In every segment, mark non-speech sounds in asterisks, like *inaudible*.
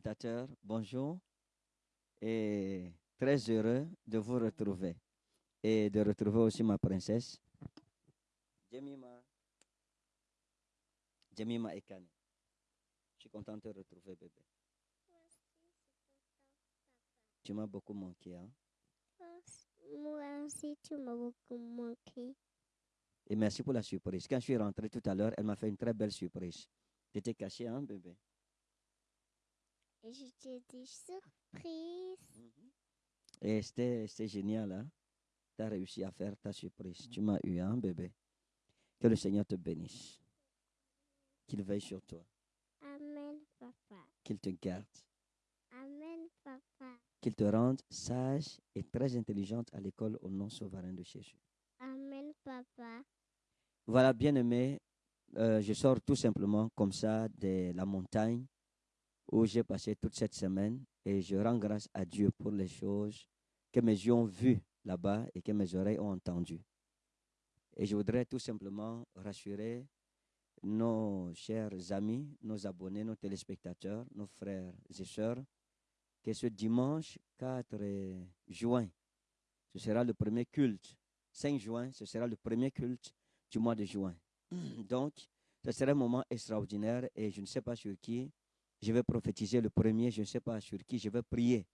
téléspectateurs, bonjour et très heureux de vous retrouver et de retrouver aussi ma princesse, Jemima, Jemima Ekane. Je suis content de te retrouver, bébé. Tu m'as beaucoup manqué, hein? Moi aussi, tu m'as beaucoup manqué. Et merci pour la surprise. Quand je suis rentré tout à l'heure, elle m'a fait une très belle surprise. Tu étais caché, hein, bébé? Et je t'ai dit surprise. Et c'était génial, hein? Tu as réussi à faire ta surprise. Tu m'as eu, hein, bébé? Que le Seigneur te bénisse. Qu'il veille sur toi. Amen, papa. Qu'il te garde. Amen, papa. Qu'il te rende sage et très intelligente à l'école au nom souverain de Jésus. Amen, papa. Voilà, bien aimé, euh, je sors tout simplement comme ça de la montagne où j'ai passé toute cette semaine et je rends grâce à Dieu pour les choses que mes yeux ont vues là-bas et que mes oreilles ont entendues. Et je voudrais tout simplement rassurer nos chers amis, nos abonnés, nos téléspectateurs, nos frères et sœurs, que ce dimanche 4 juin, ce sera le premier culte. 5 juin, ce sera le premier culte du mois de juin. *clears throat* Donc, ce sera un moment extraordinaire et je ne sais pas sur qui je vais prophétiser le premier, je ne sais pas sur qui je vais prier.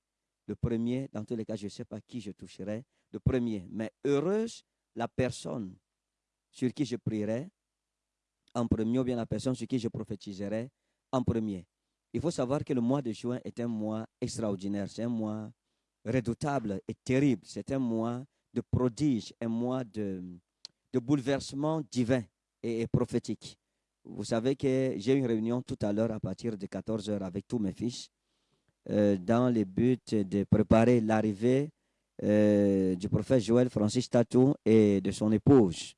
Le premier, dans tous les cas, je ne sais pas qui je toucherai. Le premier. Mais heureuse la personne sur qui je prierai en premier ou bien la personne sur qui je prophétiserai en premier. Il faut savoir que le mois de juin est un mois extraordinaire, c'est un mois redoutable et terrible, c'est un mois de prodige, un mois de, de bouleversement divin et, et prophétique. Vous savez que j'ai une réunion tout à l'heure à partir de 14h avec tous mes fils euh, dans le but de préparer l'arrivée euh, du prophète Joël Francis Tatou et de son épouse,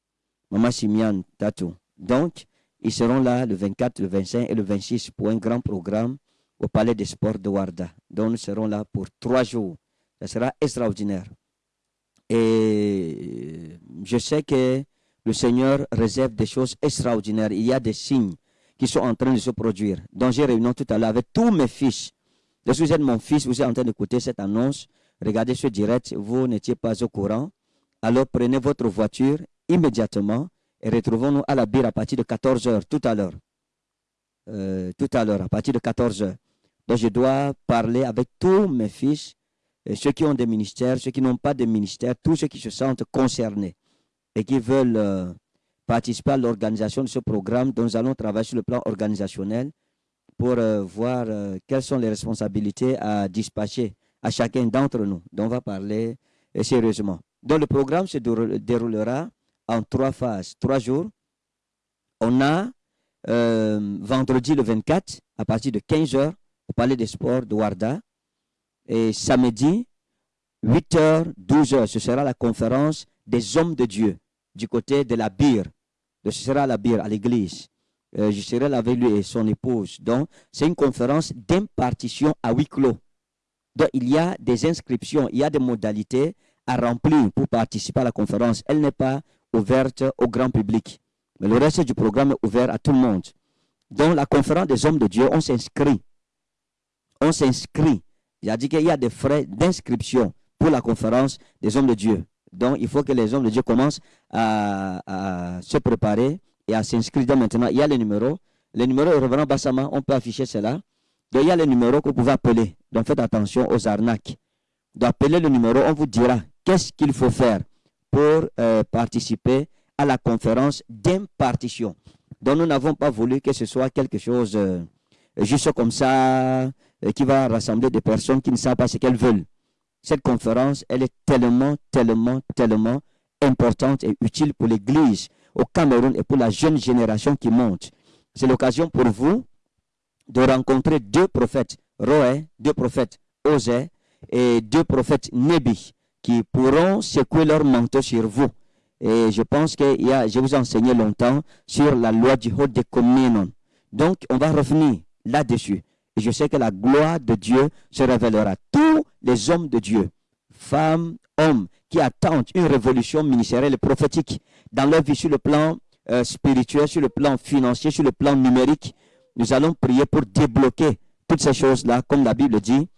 Maman Simian Tatou. Donc, ils seront là le 24, le 25 et le 26 pour un grand programme au Palais des Sports de Warda. Donc, nous serons là pour trois jours. Ça sera extraordinaire. Et je sais que le Seigneur réserve des choses extraordinaires. Il y a des signes qui sont en train de se produire. Donc, j'ai réuni tout à l'heure avec tous mes fils. Lorsque vous êtes mon fils, vous êtes en train d'écouter cette annonce, regardez ce direct, vous n'étiez pas au courant. Alors, prenez votre voiture immédiatement et retrouvons-nous à la bire à partir de 14h tout à l'heure. Euh, tout à l'heure, à partir de 14h. Donc, je dois parler avec tous mes fils, ceux qui ont des ministères, ceux qui n'ont pas de ministère, tous ceux qui se sentent concernés et qui veulent euh, participer à l'organisation de ce programme dont nous allons travailler sur le plan organisationnel pour euh, voir euh, quelles sont les responsabilités à dispatcher à chacun d'entre nous. dont on va parler sérieusement. Donc le programme se déroule- déroulera en trois phases, trois jours. On a vendredi le 24 à partir de 15h au Palais des Sports de Warda. Et samedi, 8h, 12h, ce sera la conférence des hommes de Dieu du côté de la bire. Sera à la bire, à l'église. Euh, je serai là avec lui et son épouse. Donc, c'est une conférence d'impartition à huis clos. Donc, il y a des inscriptions, il y a des modalités à remplir pour participer à la conférence. Elle n'est pas ouverte au grand public. Mais le reste du programme est ouvert à tout le monde. Donc, la conférence des hommes de Dieu, on s'inscrit. On s'inscrit. Il a dit qu'il y a des frais d'inscription pour la conférence des hommes de Dieu. Donc, il faut que les hommes de Dieu commencent à, se préparer et à s'inscrire maintenant. Il y a les numéros. Les numéros de Reverend Bassama, on peut afficher cela. Donc, il y a les numéros que vous pouvez appeler. Donc, faites attention aux arnaques. D'appeler le numéro, on vous dira qu'est-ce qu'il faut faire pour euh, participer à la conférence d'impartition. Donc, nous n'avons pas voulu que ce soit quelque chose euh, juste comme ça, euh, qui va rassembler des personnes qui ne savent pas ce qu'elles veulent. Cette conférence, elle est tellement, tellement, tellement importante et utile pour l'Église au Cameroun et pour la jeune génération qui monte. C'est l'occasion pour vous de rencontrer deux prophètes, Roé, deux prophètes, Osée et deux prophètes Nébi, qui pourront secouer leur manteau sur vous. Et je pense que y a, je vous ai enseigné longtemps sur la loi du haut de communion. Donc, on va revenir là-dessus. Et je sais que la gloire de Dieu se révélera. Tous les hommes de Dieu, femmes, hommes, qui attendent une révolution ministérielle et prophétique dans leur vie sur le plan euh, spirituel, sur le plan financier, sur le plan numérique, nous allons prier pour débloquer toutes ces choses-là, comme la Bible dit,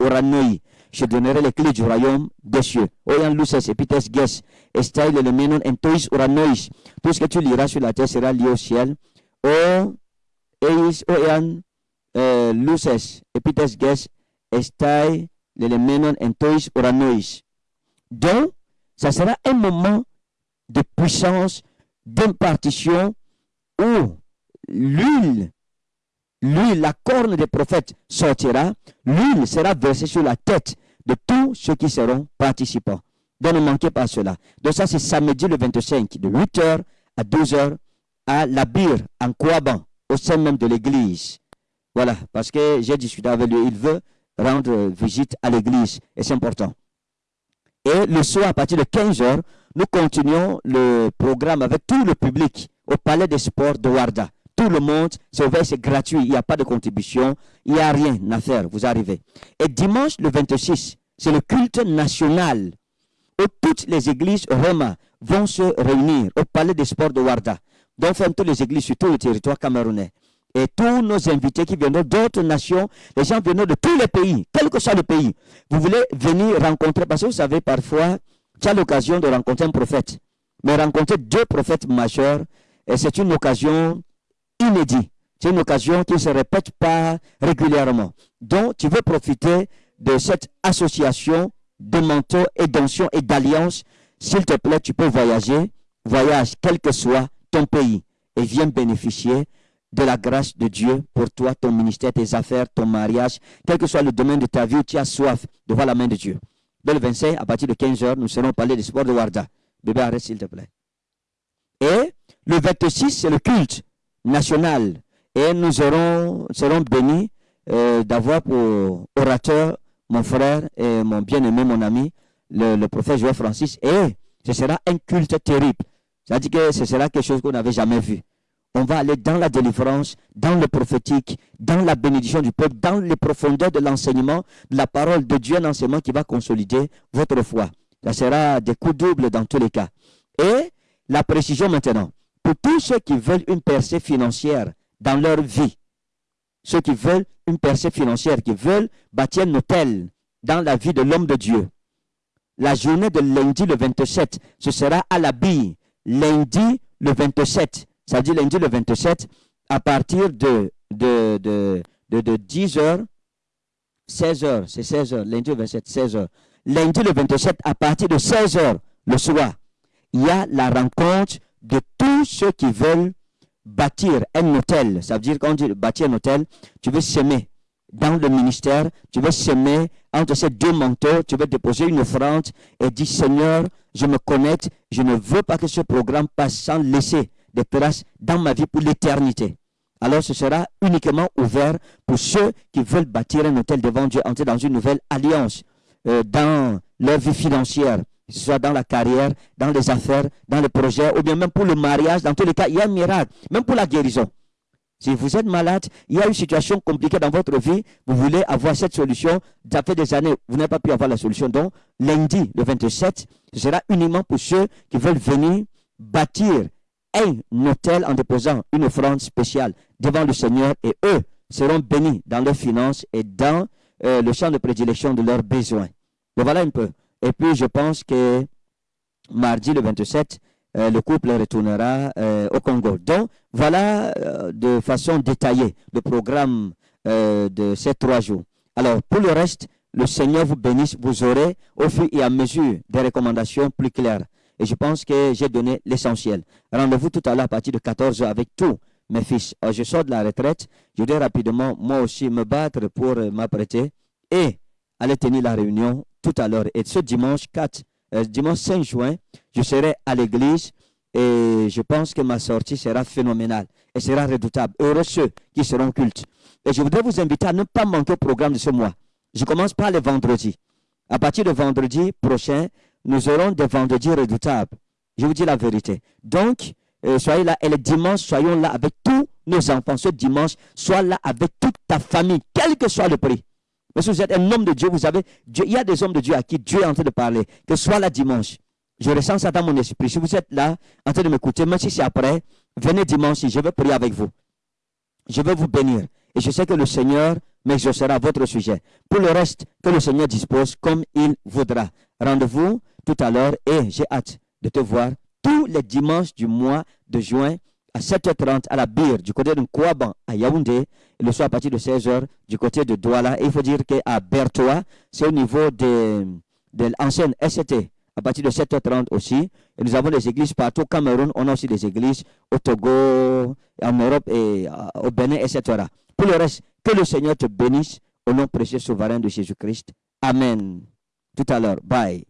oranoi. Je donnerai les clés du royaume des cieux. Oyan luces epites ges, estai le entois oranois. Tout ce que tu liras sur la terre sera lié au ciel. O luces entois oranois. Donc, ça sera un moment de puissance, d'impartition, où l'huile, l'huile, la corne des prophètes sortira, l'huile sera versée sur la tête de tous ceux qui seront participants. Donc ne manquez pas cela. Donc ça c'est samedi le 25, de 8h à 12h à la Bire, en Kouaban, au sein même de l'église. Voilà, parce que j'ai discuté avec lui, il veut rendre visite à l'église et c'est important. Et le soir, à partir de 15h, nous continuons le programme avec tout le public au Palais des Sports de Warda. Tout le monde, c'est ouvert, c'est gratuit, il n'y a pas de contribution, il n'y a rien à faire, vous arrivez. Et dimanche, le 26, c'est le culte national où toutes les églises Roma vont se réunir au Palais des Sports de Warda. Donc, enfin, toutes les églises sur tout le territoire camerounais. Et tous nos invités qui viennent d'autres nations, les gens viennent de tous les pays, quel que soit le pays. Vous voulez venir rencontrer, parce que vous savez, parfois, tu as l'occasion de rencontrer un prophète. Mais rencontrer deux prophètes majeurs, c'est une occasion inédite. C'est une occasion qui ne se répète pas régulièrement. Donc, tu veux profiter de cette association de mentors et d'anciens et d'alliances. S'il te plaît, tu peux voyager. Voyage, quel que soit ton pays. Et viens bénéficier de la grâce de Dieu pour toi, ton ministère, tes affaires, ton mariage, quel que soit le domaine de ta vie où tu as soif de voir la main de Dieu. Dès le 25, à partir de 15h, nous serons parler du sport de Warda. Bébé, arrête s'il te plaît. Et le 26, c'est le culte national. Et nous serons, serons bénis euh, d'avoir pour orateur mon frère et mon bien-aimé, mon ami, le, le prophète Joël Francis. Et ce sera un culte terrible. C'est-à-dire que ce sera quelque chose qu'on n'avait jamais vu. On va aller dans la délivrance, dans le prophétique, dans la bénédiction du peuple, dans les profondeurs de l'enseignement, de la parole de Dieu, un enseignement qui va consolider votre foi. Ça sera des coups doubles dans tous les cas. Et la précision maintenant, pour tous ceux qui veulent une percée financière dans leur vie, ceux qui veulent une percée financière, qui veulent bâtir un hôtel dans la vie de l'homme de Dieu, la journée de lundi le 27, ce sera à la bille. Lundi le 27, ça dit lundi le 27, à partir de, de, de, de, de 10h, 16h, c'est 16h, lundi le 27, 16h. Lundi le 27, à partir de 16h le soir, il y a la rencontre de tous ceux qui veulent bâtir un hôtel. Ça veut dire quand tu bâtir un hôtel, tu veux semer dans le ministère, tu veux semer entre ces deux manteaux, tu veux déposer une offrande et dire Seigneur, je me connecte, je ne veux pas que ce programme passe sans laisser des traces dans ma vie pour l'éternité. Alors ce sera uniquement ouvert pour ceux qui veulent bâtir un hôtel devant Dieu, entrer dans une nouvelle alliance euh, dans leur vie financière, que ce soit dans la carrière, dans les affaires, dans les projets, ou bien même pour le mariage. Dans tous les cas, il y a un miracle, même pour la guérison. Si vous êtes malade, il y a une situation compliquée dans votre vie, vous voulez avoir cette solution, ça fait des années, vous n'avez pas pu avoir la solution. Donc, lundi, le 27, ce sera uniquement pour ceux qui veulent venir bâtir un hôtel en déposant une offrande spéciale devant le Seigneur et eux seront bénis dans leurs finances et dans euh, le champ de prédilection de leurs besoins. Donc voilà un peu. Et puis je pense que mardi le 27, euh, le couple retournera euh, au Congo. Donc voilà euh, de façon détaillée le programme de ces trois jours. Alors pour le reste, le Seigneur vous bénisse, vous aurez au fur et à mesure des recommandations plus claires. Et je pense que j'ai donné l'essentiel. Rendez-vous tout à l'heure à partir de 14h avec tous mes fils. Je sors de la retraite. Je dois rapidement, moi aussi, me battre pour m'apprêter et aller tenir la réunion tout à l'heure. Et ce dimanche 4, euh, dimanche 5 juin, je serai à l'église et je pense que ma sortie sera phénoménale et sera redoutable. Heureux ceux qui seront cultes. Et je voudrais vous inviter à ne pas manquer au programme de ce mois. Je commence par les vendredis. À partir de vendredi prochain, nous aurons des vendredis redoutables. Je vous dis la vérité. Donc, euh, soyez là. Et le dimanche, soyons là avec tous nos enfants. Ce dimanche, sois là avec toute ta famille, quel que soit le prix. Mais si vous êtes un homme de Dieu, vous savez, Dieu, il y a des hommes de Dieu à qui Dieu est en train de parler. Que soit là dimanche. Je ressens ça dans mon esprit. Si vous êtes là, en train de m'écouter, même si c'est après, venez dimanche, je vais prier avec vous. je vais vous bénir. Et je sais que le Seigneur m'exaucera à votre sujet. Pour le reste, que le Seigneur dispose comme il voudra. Rendez-vous tout à l'heure et j'ai hâte de te voir tous les dimanches du mois de juin à 7h30 à la Bire du côté de Kouaban à Yaoundé, et le soir à partir de 16h du côté de Douala. Et il faut dire qu'à Bertois, c'est au niveau de, l'ancienne SCT, à partir de 7h30 aussi. Et nous avons des églises partout au Cameroun, on a aussi des églises au Togo, en Europe et euh, au Bénin, etc. Pour le reste, que le Seigneur te bénisse au nom précieux souverain de Jésus-Christ. Amen. Tout à l'heure. Bye.